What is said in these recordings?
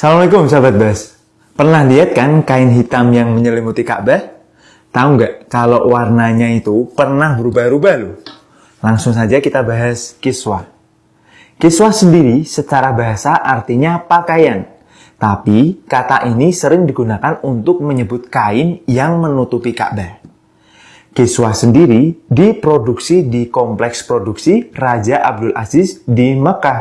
Assalamualaikum sahabat Bas. Pernah lihat kan kain hitam yang menyelimuti Ka'bah? Tahu nggak kalau warnanya itu pernah berubah-ubah loh? Langsung saja kita bahas kiswah. Kiswah sendiri secara bahasa artinya pakaian. Tapi kata ini sering digunakan untuk menyebut kain yang menutupi Ka'bah. Kiswah sendiri diproduksi di kompleks produksi Raja Abdul Aziz di Mekah.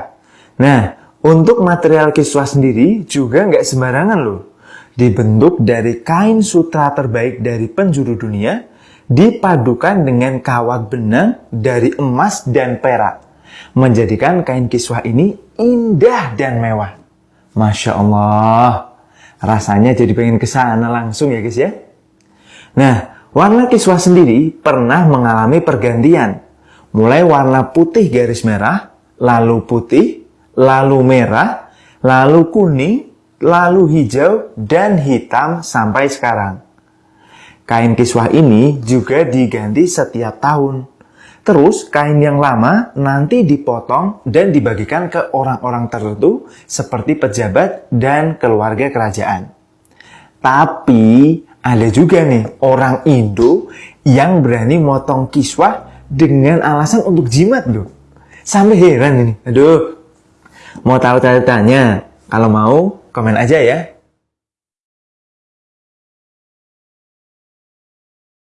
Nah, untuk material kiswah sendiri juga nggak sembarangan loh. Dibentuk dari kain sutra terbaik dari penjuru dunia, dipadukan dengan kawat benang dari emas dan perak. Menjadikan kain kiswah ini indah dan mewah. Masya Allah, rasanya jadi pengen ke sana langsung ya guys ya. Nah, warna kiswah sendiri pernah mengalami pergantian. Mulai warna putih garis merah, lalu putih, lalu merah, lalu kuning, lalu hijau, dan hitam sampai sekarang. Kain kiswah ini juga diganti setiap tahun. Terus kain yang lama nanti dipotong dan dibagikan ke orang-orang tertentu seperti pejabat dan keluarga kerajaan. Tapi ada juga nih orang Indo yang berani motong kiswah dengan alasan untuk jimat loh. Sampai heran ini. Aduh, Mau tahu ceritanya? Kalau mau, komen aja ya.